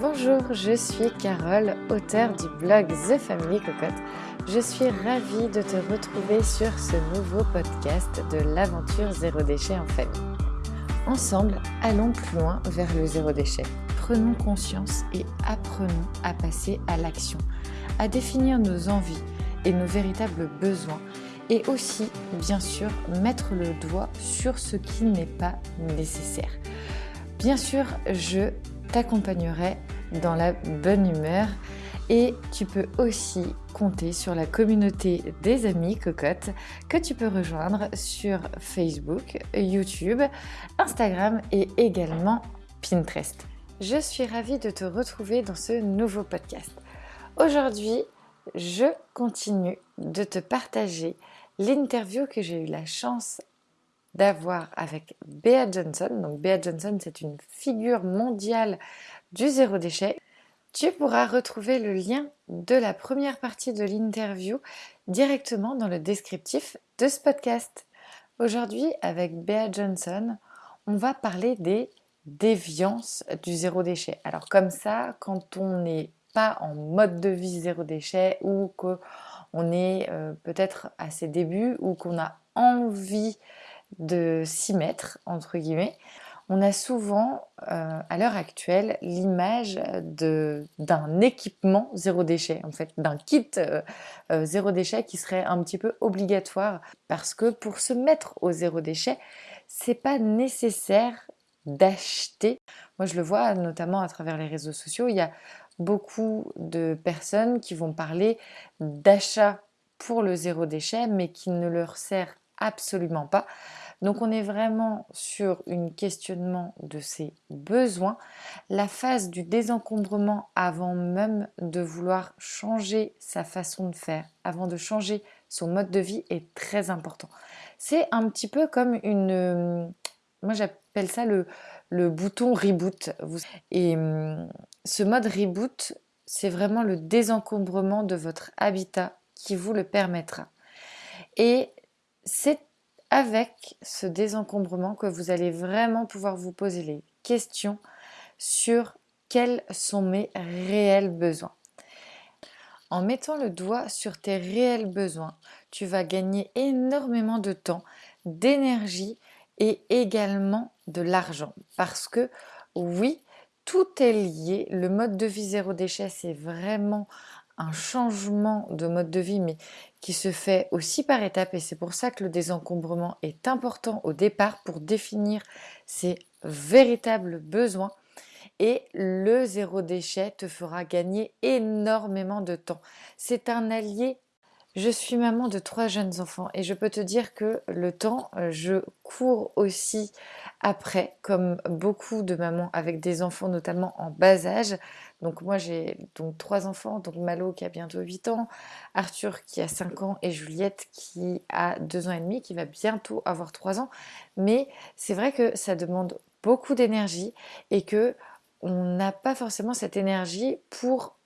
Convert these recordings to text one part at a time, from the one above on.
Bonjour, je suis Carole, auteure du blog The Family Cocotte. Je suis ravie de te retrouver sur ce nouveau podcast de l'aventure zéro déchet en famille. Ensemble, allons plus loin vers le zéro déchet. Prenons conscience et apprenons à passer à l'action, à définir nos envies et nos véritables besoins et aussi, bien sûr, mettre le doigt sur ce qui n'est pas nécessaire. Bien sûr, je t'accompagnerai dans la bonne humeur et tu peux aussi compter sur la communauté des amis cocottes que tu peux rejoindre sur Facebook, YouTube, Instagram et également Pinterest. Je suis ravie de te retrouver dans ce nouveau podcast. Aujourd'hui, je continue de te partager l'interview que j'ai eu la chance d'avoir avec Bea Johnson. Donc Bea Johnson, c'est une figure mondiale du zéro déchet. Tu pourras retrouver le lien de la première partie de l'interview directement dans le descriptif de ce podcast. Aujourd'hui, avec Bea Johnson, on va parler des déviances du zéro déchet. Alors comme ça, quand on n'est pas en mode de vie zéro déchet ou qu'on est euh, peut-être à ses débuts ou qu'on a envie de s'y mettre, entre guillemets, on a souvent, euh, à l'heure actuelle, l'image d'un équipement zéro déchet, en fait, d'un kit euh, euh, zéro déchet qui serait un petit peu obligatoire. Parce que pour se mettre au zéro déchet, c'est pas nécessaire d'acheter. Moi, je le vois notamment à travers les réseaux sociaux. Il y a beaucoup de personnes qui vont parler d'achat pour le zéro déchet, mais qui ne leur sert absolument pas. Donc on est vraiment sur un questionnement de ses besoins, la phase du désencombrement avant même de vouloir changer sa façon de faire, avant de changer son mode de vie est très important. C'est un petit peu comme une... Moi j'appelle ça le, bouton reboot. Et hum, ce mode reboot, c'est vraiment le désencombrement de votre habitat qui vous le permettra. Et c'est avec ce désencombrement que vous allez vraiment pouvoir vous poser les questions sur quels sont mes réels besoins. En mettant le doigt sur tes réels besoins, tu vas gagner énormément de temps, d'énergie et également de l'argent. Parce que oui, tout est lié. Le mode de vie zéro déchet, c'est vraiment un changement de mode de vie, mais qui se fait aussi par étapes. Et c'est pour ça que le désencombrement est important au départ pour définir ses véritables besoins. Et le zéro déchet te fera gagner énormément de temps. C'est un allié je suis maman de trois jeunes enfants et je peux te dire que le temps, euh, je cours aussi après, comme beaucoup de mamans avec des enfants notamment en bas âge. Donc moi j'ai donc trois enfants, donc Malo qui a bientôt 8 ans, Arthur qui a 5 ans et Juliette qui a 2 ans et demi, qui va bientôt avoir 3 ans. Mais c'est vrai que ça demande beaucoup d'énergie et que on n'a pas forcément cette énergie pour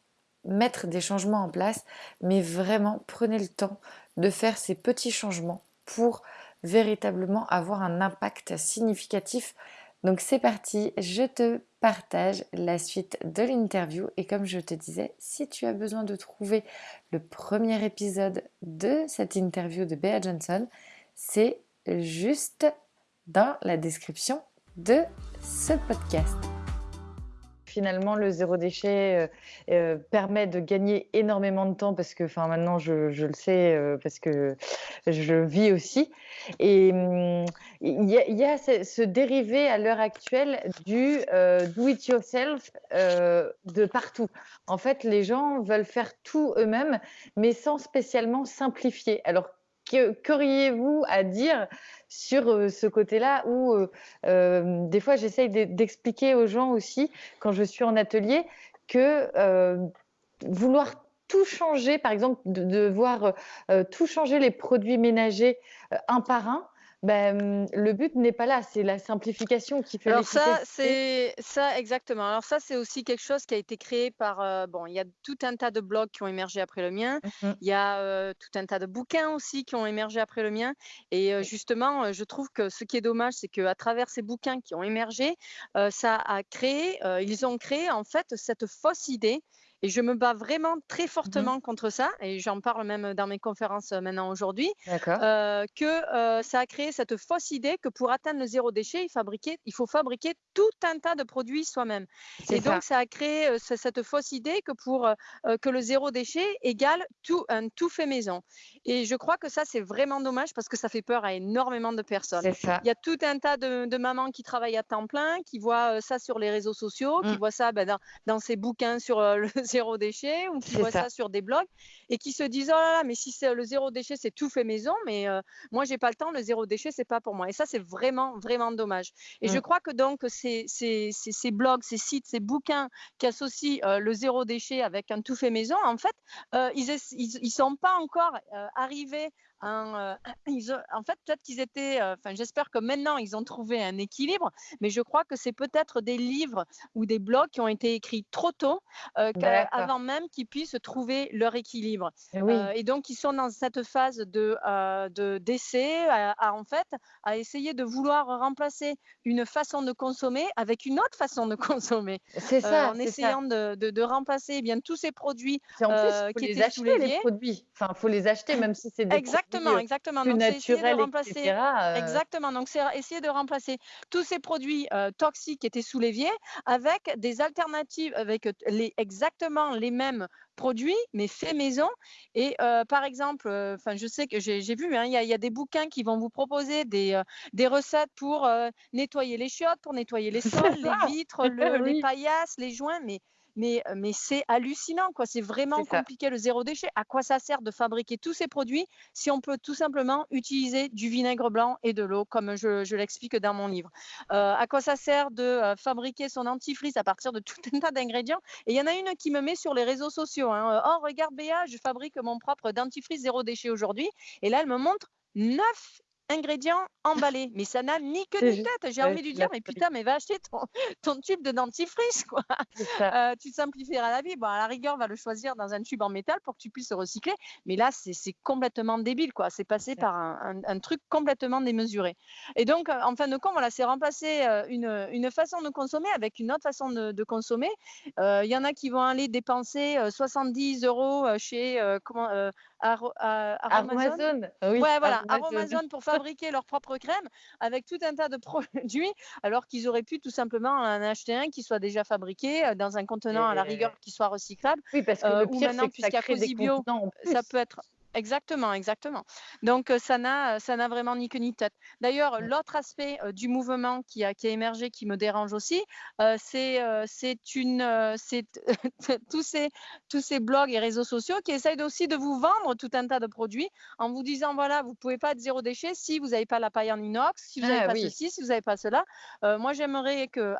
mettre des changements en place, mais vraiment prenez le temps de faire ces petits changements pour véritablement avoir un impact significatif. Donc c'est parti, je te partage la suite de l'interview. Et comme je te disais, si tu as besoin de trouver le premier épisode de cette interview de Bea Johnson, c'est juste dans la description de ce podcast finalement le zéro déchet euh, euh, permet de gagner énormément de temps parce que enfin maintenant je, le sais euh, parce que je vis aussi. Et hum, il y, a, ce, dérivé à l'heure actuelle du do it yourself de partout. En fait les gens veulent faire tout eux-mêmes mais sans spécialement simplifier. Alors qu'auriez-vous à dire sur euh, ce côté-là où euh, euh, des fois j'essaye d'expliquer aux gens aussi quand je suis en atelier que vouloir tout changer, par exemple de, voir tout changer les produits ménagers un par un, Ben, le but n'est pas là, c'est la simplification qui fait Alors ça, c'est ça exactement. Alors ça, c'est aussi quelque chose qui a été créé par, heu, bon, il y a tout un tas de blogs qui ont émergé après le mien. Mmh mh. Il y a, heu, tout un tas de bouquins aussi qui ont émergé après le mien et Oui. justement, je trouve que ce qui est dommage, c'est qu'à travers ces bouquins qui ont émergé, ça a créé, ils ont créé en fait cette fausse idée et je me bats vraiment très Mmh mh. fortement contre ça et j'en parle même dans mes conférences, heu, maintenant aujourd'hui, heu, que, heu, ça a créé cette fausse idée que pour atteindre le zéro déchet, il fabriquait il faut fabriquer tout un tas de produits soi-même et ça. donc ça a créé, cette fausse idée que pour, que le zéro déchet égale tout un tout fait maison et je crois que ça, c'est vraiment dommage parce que ça fait peur à énormément de personnes. Il y a tout un tas de de mamans qui travaillent à temps plein, qui voient, ça sur les réseaux sociaux, qui Mmh. voient ça, bah, dans dans ces bouquins sur, le zéro déchet ou qui voient ça. ça sur des blogs et qui se disent: «Oh là là, mais si c'est le zéro déchet, c'est tout fait maison, mais heu, moi j'ai pas le temps, le zéro déchet, c'est pas pour moi» et ça, c'est vraiment, vraiment dommage et je Mmh. crois que donc ces ces ces ces blogs, ces sites, ces bouquins qui associent, heu, le zéro déchet avec un tout fait maison, en fait, heu, ils ils ils sont pas encore, heu, arrivés un, heu, ils ont en fait, peut-être qu'ils étaient, heu, enfin, j'espère que maintenant ils ont trouvé un équilibre, mais je crois que c'est peut-être des livres ou des blogs qui ont été écrits trop tôt, D'accord. qu'avant même qu'ils puissent trouver leur équilibre, Oui. heu et donc ils sont dans cette phase de, d'essai à à en fait, à essayer de vouloir remplacer une façon de consommer avec une autre façon de consommer, C'est ça, en ça. essayant de de de remplacer, eh bien tous ces produits, Puis en plus, faut qui les étaient acheter les produits. Enfin, il faut les acheter même si c'est des produits, Exactement, exactement, plus donc c'est essayer de remplacer heu exactement, donc c'est essayer de remplacer tous ces produits, heu, toxiques qui étaient sous l'évier avec des alternatives avec, heu, les exactement les mêmes produits, mais faits maison. Et par exemple, je sais que j'ai vu, hein, il y a il y a des bouquins qui vont vous proposer des, des recettes pour, nettoyer les chiottes, pour nettoyer les sols, les vitres, le les paillasses, les joints, mais mais heu, mais c'est hallucinant, quoi. C'est vraiment compliqué le zéro déchet. À quoi ça sert de fabriquer tous ces produits si on peut tout simplement utiliser du vinaigre blanc et de l'eau comme je je l'explique dans mon livre? Heu, à quoi ça sert de, heu, fabriquer son dentifrice à partir de tout un tas d'ingrédients? Et il y en a une qui me met sur les réseaux sociaux, hein, «Oh regarde Béa, je fabrique mon propre dentifrice zéro déchet aujourd'hui» et là, elle me montre 9 ingrédients emballés, mais ça n'a ni C'est ni tête. J'ai envie de lui dire: «Mais putain, mais va acheter ton ton tube de dentifrice, quoi, heu, tu te simplifieras la vie. Bon, à la rigueur, va le choisir dans un tube en métal pour que tu puisses le recycler, mais là, c'est complètement débile, quoi. C'est passé par un un un truc complètement démesuré et donc en fin de compte, voilà, c'est remplacer, heu, une, une façon de consommer avec une autre façon de de consommer. Heu, il y en a qui vont aller dépenser, heu, 70 €, heu, chez, comment, heu, Aro A Aromazone? Aromazone, oui, Ouais, voilà, pour fabriquer leur propre crème avec tout un tas de produits, alors qu'ils auraient pu tout simplement en acheter un qui soit déjà fabriqué, heu, dans un contenant à la rigueur qui soit recyclable, oui, parce que heu, le pire, c'est que ça crée des Bio, ça peut être exactement, exactement, donc ça n'a ça n'a vraiment ni queue ni tête. D'ailleurs, l'autre aspect, heu, du mouvement qui a qui a émergé, qui me dérange aussi, c'est, heu, c'est une, heu, c'est tous ces tous ces blogs et réseaux sociaux qui essayent aussi de vous vendre tout un tas de produits en vous disant: «Voilà, vous pouvez pas être zéro déchet si vous avez pas la paille en inox, si vous avez Ah pas oui. ceci, si vous avez pas cela». Moi, j'aimerais que,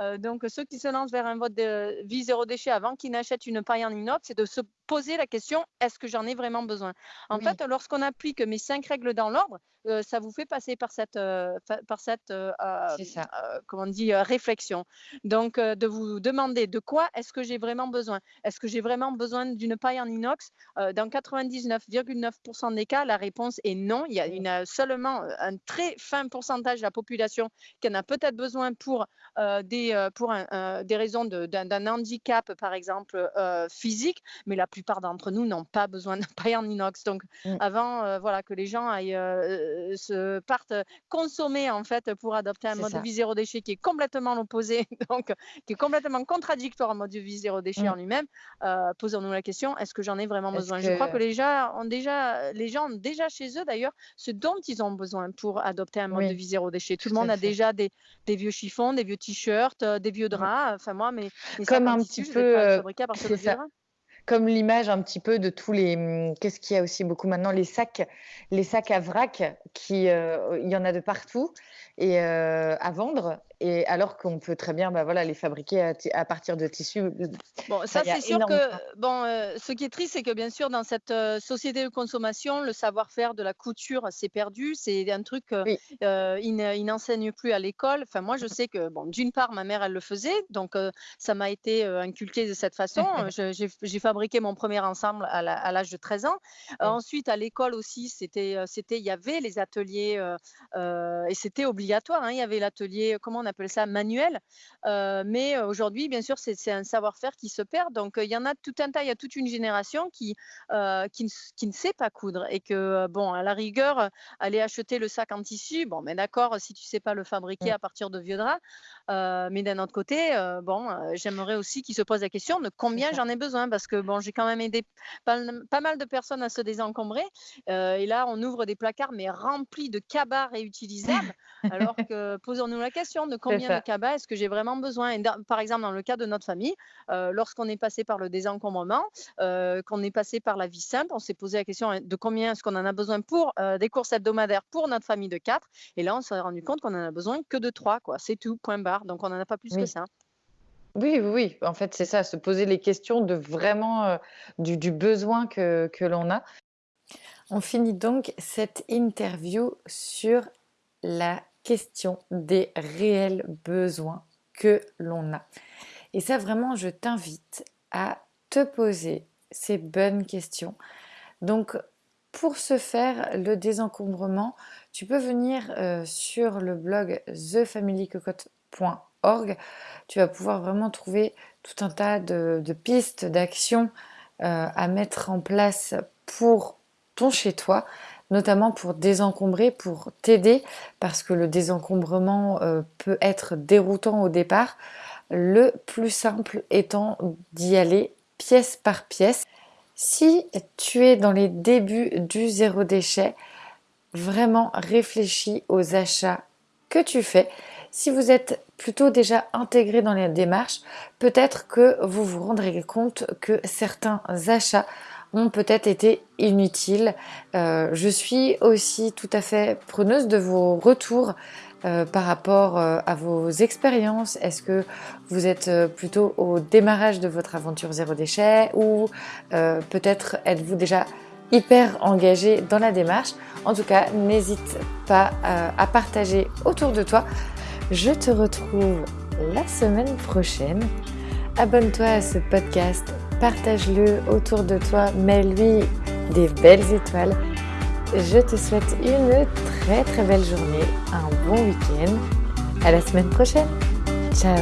heu, donc ceux qui se lancent vers un mode de vie zéro déchet, avant qu'ils n'achètent une paille en inox, c'est de se poser la question: «Est-ce que j'en ai vraiment besoin?» en Oui. fait, lorsqu'on applique mes 5 règles dans l'ordre, heu, ça vous fait passer par cette, fa par cette, heu, comment on dit? Réflexion, donc de vous demander: «De quoi est-ce que j'ai vraiment besoin? Est-ce que j'ai vraiment besoin d'une paille en inox?» dans 99,9 % des cas, la réponse est non. Il y a une seulement, un très fin pourcentage de la population qui en a peut-être besoin pour, des, pour un des raisons d'un handicap, par exemple, physique, mais la plupart d'entre nous n'ont pas besoin de paille en inox, donc Mmh. avant, voilà, que les gens aillent, se partent consommer, en fait, pour adopter un mode de vie zéro déchet qui est complètement l'opposé, donc qui est complètement contradictoire au mode de vie zéro déchet en Mmh. lui-même, heu, posons-nous la question: «Est-ce que j'en ai vraiment besoin?» je crois que les gens ont déjà les gens ont déjà chez eux d'ailleurs ce dont ils ont besoin pour adopter un mode de vie zéro déchet. Tout le tout monde a fait. déjà des des vieux chiffons, des vieux t-shirts, heu, des vieux Mmh. draps, enfin moi sacs Comme en un petit je peu, fabriquais à partir de c'est vieux ça. draps. Comme l'image un petit peu de tous les, mmh, qu'est-ce qu'il y a aussi beaucoup maintenant? Les sacs les sacs à vrac qui, heu, il y en a de partout et à vendre et alors qu'on peut très bien bah, voilà, les fabriquer à, partir de tissus. Bon, ça c'est sûr que bon, ce qui est triste, c'est que bien sûr dans cette société de consommation, le savoir-faire de la couture s'est perdu. C'est un truc qu'ils il n'enseignent plus à l'école. Enfin, moi je sais que bon, d'une part ma mère elle le faisait, donc ça m'a été inculqué de cette façon. J'ai fabriqué mon premier ensemble à l'âge de 13 ans. ensuite à l'école aussi, c'était, il y avait les ateliers et c'était obligatoire. Hein. il y avait l'atelier, comment on appelle ça, manuel. Euh, mais aujourd'hui, bien sûr, c'est un savoir-faire qui se perd. Donc, il y en a tout un tas, il y a toute une génération qui, euh, qui, ne, sait pas coudre et que, bon, à la rigueur, aller acheter le sac en tissu, bon, mais d'accord, si tu sais pas le fabriquer à partir de vieux draps. Euh, mais d'un autre côté, bon, j'aimerais aussi qu'ils se posent la question de combien j'en ai besoin parce que, bon, j'ai quand même aidé pas, pas, mal de personnes à se désencombrer. et là, on ouvre des placards, mais remplis de cabas réutilisables. alors que, posons-nous la question de combien de cabas est-ce que j'ai vraiment besoin? Et Par exemple, dans le cas de notre famille, euh, lorsqu'on est passé par le désencombrement, euh, qu'on est passé par la vie simple, on s'est posé la question hein, de combien est-ce qu'on en a besoin pour euh, des courses hebdomadaires pour notre famille de quatre? Et là, on s'est rendu compte qu'on en a besoin que de trois, quoi. C'est tout, point barre. Donc, on n'en a pas plus que ça. Oui, oui, oui. En fait, c'est ça, se poser les questions de vraiment du, du, besoin que, que l'on a. On finit donc cette interview sur la question des réels besoins que l'on a. Et ça, vraiment, je t'invite à te poser ces bonnes questions. Donc, pour ce faire, le désencombrement, tu peux venir euh, sur le blog thefamilycocotte.org. Tu vas pouvoir vraiment trouver tout un tas de, pistes, d'actions euh, à mettre en place pour ton chez-toi notamment pour désencombrer, pour t'aider, parce que le désencombrement euh, peut être déroutant au départ. Le plus simple étant d'y aller pièce par pièce. Si tu es dans les débuts du zéro déchet, vraiment réfléchis aux achats que tu fais. Si vous êtes plutôt déjà intégré dans les démarches, peut-être que vous vous rendrez compte que certains achats ont peut-être été inutiles. Euh, je suis aussi tout à fait preneuse de vos retours euh, par rapport euh, à vos expériences. Est-ce que vous êtes plutôt au démarrage de votre aventure zéro déchet ou peut-être êtes-vous déjà hyper engagé dans la démarche? En tout cas, n'hésite pas à partager autour de toi. Je te retrouve la semaine prochaine. Abonne-toi à ce podcast partage-le autour de toi, mets-lui des belles étoiles. Je te souhaite une très très belle journée, un bon week-end. À la semaine prochaine. Ciao